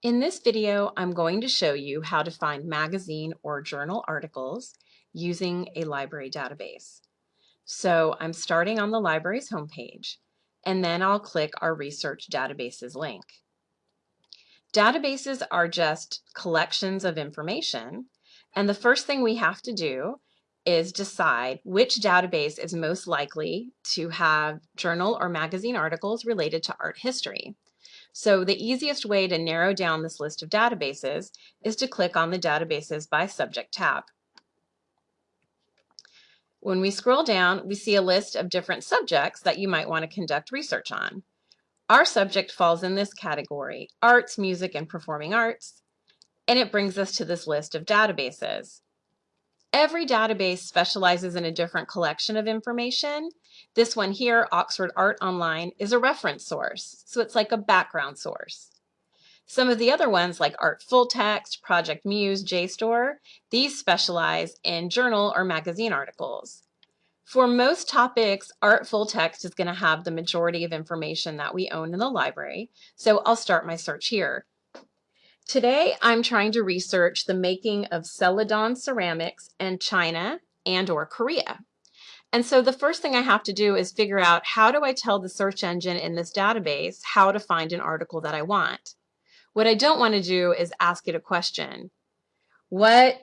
In this video, I'm going to show you how to find magazine or journal articles using a library database. So I'm starting on the library's homepage, and then I'll click our Research Databases link. Databases are just collections of information, and the first thing we have to do is decide which database is most likely to have journal or magazine articles related to art history. So the easiest way to narrow down this list of databases is to click on the Databases by Subject tab. When we scroll down, we see a list of different subjects that you might want to conduct research on. Our subject falls in this category, arts, music, and performing arts, and it brings us to this list of databases. Every database specializes in a different collection of information. This one here, Oxford Art Online, is a reference source, so it's like a background source. Some of the other ones like Art Full Text, Project Muse, JSTOR, these specialize in journal or magazine articles. For most topics, Art Full Text is going to have the majority of information that we own in the library, so I'll start my search here. Today, I'm trying to research the making of Celadon ceramics in China and or Korea. And so the first thing I have to do is figure out how do I tell the search engine in this database how to find an article that I want. What I don't want to do is ask it a question. What,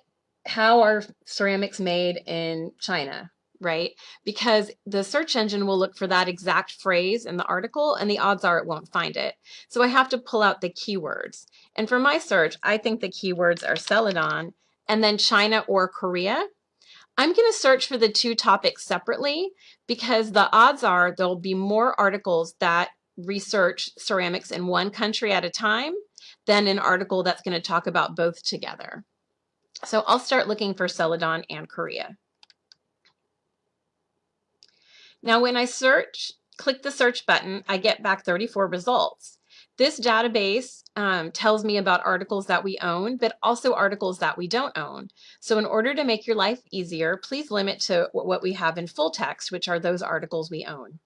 how are ceramics made in China? Right? Because the search engine will look for that exact phrase in the article and the odds are it won't find it. So I have to pull out the keywords. And for my search, I think the keywords are Celadon and then China or Korea. I'm going to search for the two topics separately because the odds are there'll be more articles that research ceramics in one country at a time than an article that's going to talk about both together. So I'll start looking for Celadon and Korea. Now when I search, click the search button, I get back 34 results. This database um, tells me about articles that we own, but also articles that we don't own. So in order to make your life easier, please limit to what we have in full text, which are those articles we own.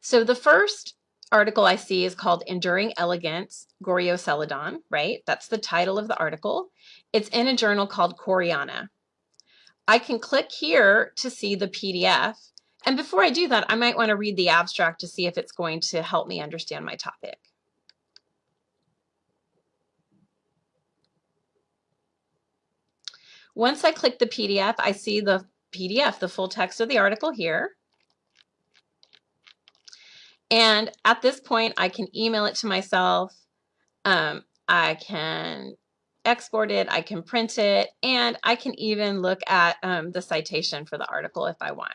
So the first article I see is called Enduring Elegance, Goryeo Celadon, right? That's the title of the article. It's in a journal called Koreana. I can click here to see the PDF and before I do that, I might want to read the abstract to see if it's going to help me understand my topic. Once I click the PDF, I see the PDF, the full text of the article here. And at this point, I can email it to myself. Um, I can export it, I can print it, and I can even look at um, the citation for the article if I want.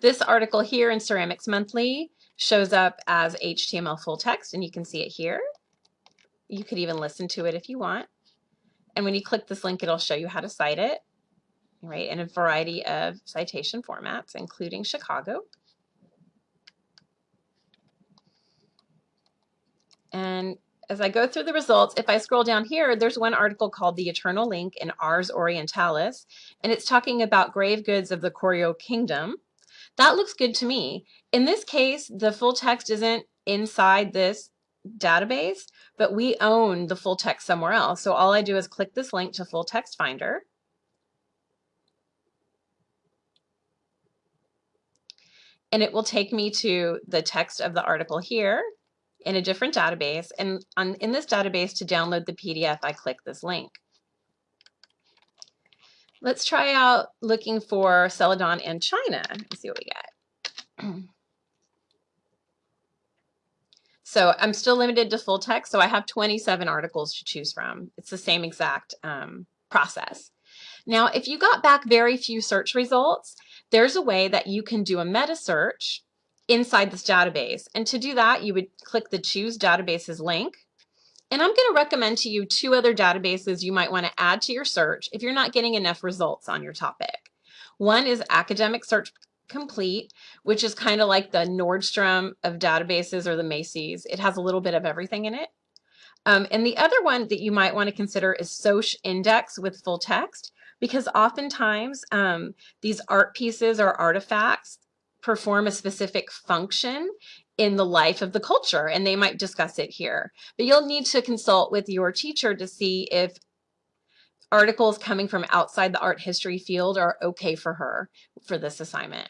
This article here in Ceramics Monthly shows up as HTML full text and you can see it here. You could even listen to it if you want. And when you click this link, it'll show you how to cite it, right, in a variety of citation formats, including Chicago. And as I go through the results, if I scroll down here, there's one article called The Eternal Link in Ars Orientalis, and it's talking about grave goods of the Koryo Kingdom. That looks good to me. In this case, the full text isn't inside this database, but we own the full text somewhere else. So all I do is click this link to full text finder. And it will take me to the text of the article here in a different database. And on, in this database to download the PDF, I click this link. Let's try out looking for Celadon and China and see what we get. so I'm still limited to full text, so I have 27 articles to choose from. It's the same exact um, process. Now, if you got back very few search results, there's a way that you can do a meta search inside this database. And to do that, you would click the Choose Databases link and I'm going to recommend to you two other databases you might want to add to your search if you're not getting enough results on your topic. One is Academic Search Complete, which is kind of like the Nordstrom of databases or the Macy's. It has a little bit of everything in it. Um, and the other one that you might want to consider is Soc Index with full text, because oftentimes um, these art pieces or artifacts perform a specific function in the life of the culture and they might discuss it here. But you'll need to consult with your teacher to see if articles coming from outside the art history field are okay for her for this assignment.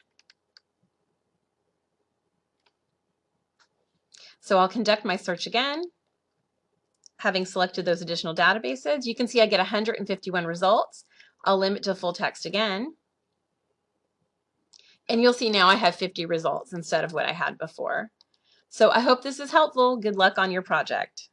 So I'll conduct my search again. Having selected those additional databases, you can see I get 151 results. I'll limit to full text again. And you'll see now I have 50 results instead of what I had before. So I hope this is helpful. Good luck on your project.